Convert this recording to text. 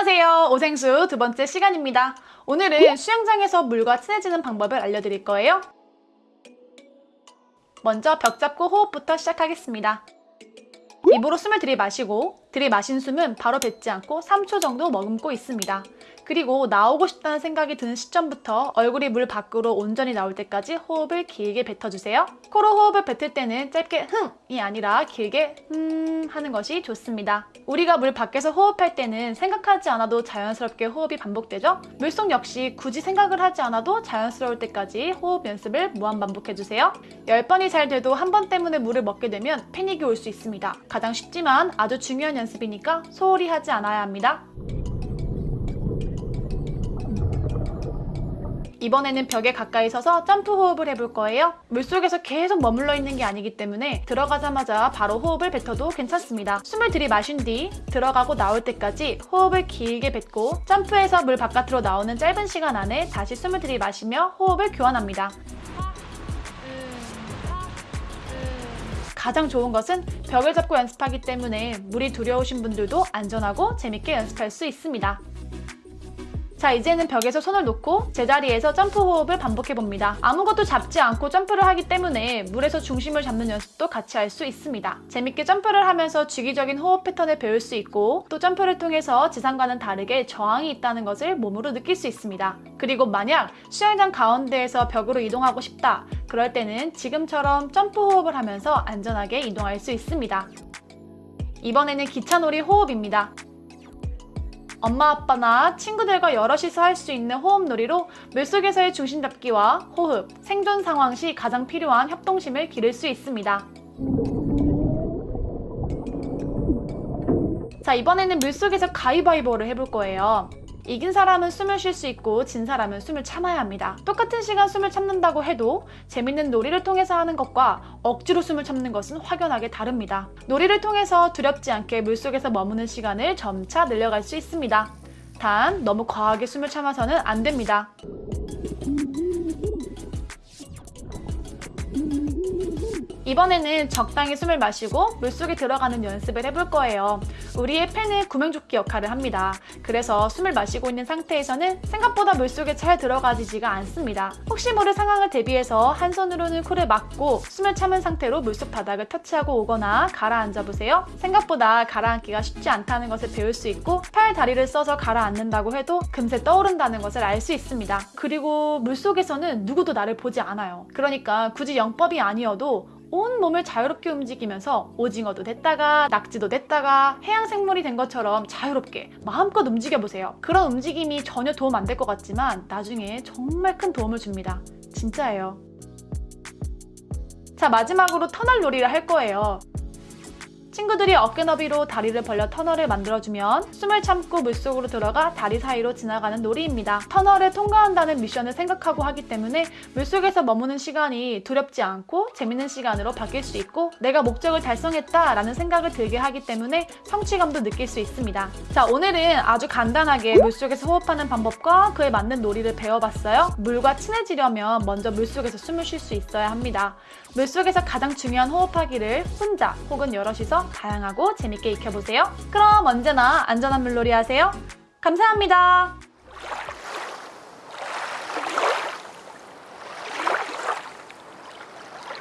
안녕하세요. 오생수 두 번째 시간입니다. 오늘은 수영장에서 물과 친해지는 방법을 알려드릴 거예요. 먼저 벽 잡고 호흡부터 시작하겠습니다. 입으로 숨을 들이마시고 들이마신 숨은 바로 뱉지 않고 3초 정도 머금고 있습니다. 그리고 나오고 싶다는 생각이 드는 시점부터 얼굴이 물 밖으로 온전히 나올 때까지 호흡을 길게 뱉어주세요. 코로 호흡을 뱉을 때는 짧게 흥이 아니라 길게 흠 하는 것이 좋습니다. 우리가 물 밖에서 호흡할 때는 생각하지 않아도 자연스럽게 호흡이 반복되죠? 물속 역시 굳이 생각을 하지 않아도 자연스러울 때까지 호흡 연습을 무한 반복해주세요. 10번이 잘 돼도 한 번 때문에 물을 먹게 되면 패닉이 올 수 있습니다. 가장 쉽지만 아주 중요한 연습이니까 소홀히 하지 않아야 합니다. 이번에는 벽에 가까이 서서 점프 호흡을 해볼 거예요. 물속에서 계속 머물러 있는 게 아니기 때문에 들어가자마자 바로 호흡을 뱉어도 괜찮습니다. 숨을 들이마신 뒤 들어가고 나올 때까지 호흡을 길게 뱉고 점프해서 물 바깥으로 나오는 짧은 시간 안에 다시 숨을 들이마시며 호흡을 교환합니다. 가장 좋은 것은 벽을 잡고 연습하기 때문에 물이 두려우신 분들도 안전하고 재밌게 연습할 수 있습니다. 자 이제는 벽에서 손을 놓고 제자리에서 점프 호흡을 반복해봅니다. 아무것도 잡지 않고 점프를 하기 때문에 물에서 중심을 잡는 연습도 같이 할 수 있습니다. 재밌게 점프를 하면서 주기적인 호흡 패턴을 배울 수 있고 또 점프를 통해서 지상과는 다르게 저항이 있다는 것을 몸으로 느낄 수 있습니다. 그리고 만약 수영장 가운데에서 벽으로 이동하고 싶다 그럴 때는 지금처럼 점프 호흡을 하면서 안전하게 이동할 수 있습니다. 이번에는 기차놀이 호흡입니다. 엄마 아빠나 친구들과 여럿이서 할 수 있는 호흡놀이로 물속에서의 중심 잡기와 호흡, 생존 상황 시 가장 필요한 협동심을 기를 수 있습니다. 자 이번에는 물속에서 가위바위보를 해볼 거예요. 이긴 사람은 숨을 쉴 수 있고 진 사람은 숨을 참아야 합니다. 똑같은 시간 숨을 참는다고 해도 재밌는 놀이를 통해서 하는 것과 억지로 숨을 참는 것은 확연하게 다릅니다. 놀이를 통해서 두렵지 않게 물속에서 머무는 시간을 점차 늘려갈 수 있습니다. 단 너무 과하게 숨을 참아서는 안 됩니다. 이번에는 적당히 숨을 마시고 물속에 들어가는 연습을 해볼 거예요. 우리의 폐는 구명조끼 역할을 합니다. 그래서 숨을 마시고 있는 상태에서는 생각보다 물속에 잘 들어가지지가 않습니다. 혹시 모를 상황을 대비해서 한 손으로는 코를 막고 숨을 참은 상태로 물속 바닥을 터치하고 오거나 가라앉아 보세요. 생각보다 가라앉기가 쉽지 않다는 것을 배울 수 있고 팔, 다리를 써서 가라앉는다고 해도 금세 떠오른다는 것을 알 수 있습니다. 그리고 물속에서는 누구도 나를 보지 않아요. 그러니까 굳이 영법이 아니어도 온 몸을 자유롭게 움직이면서 오징어도 됐다가 낙지도 됐다가 해양생물이 된 것처럼 자유롭게 마음껏 움직여보세요. 그런 움직임이 전혀 도움 안 될 것 같지만 나중에 정말 큰 도움을 줍니다. 진짜예요. 자 마지막으로 터널 놀이를 할 거예요. 친구들이 어깨 너비로 다리를 벌려 터널을 만들어주면 숨을 참고 물속으로 들어가 다리 사이로 지나가는 놀이입니다. 터널을 통과한다는 미션을 생각하고 하기 때문에 물속에서 머무는 시간이 두렵지 않고 재밌는 시간으로 바뀔 수 있고 내가 목적을 달성했다라는 생각을 들게 하기 때문에 성취감도 느낄 수 있습니다. 자 오늘은 아주 간단하게 물속에서 호흡하는 방법과 그에 맞는 놀이를 배워봤어요. 물과 친해지려면 먼저 물속에서 숨을 쉴 수 있어야 합니다. 물속에서 가장 중요한 호흡하기를 혼자 혹은 여럿이서 다양하고 재밌게 익혀보세요. 그럼 언제나 안전한 물놀이 하세요. 감사합니다.